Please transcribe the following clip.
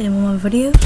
tenemos el momento preferido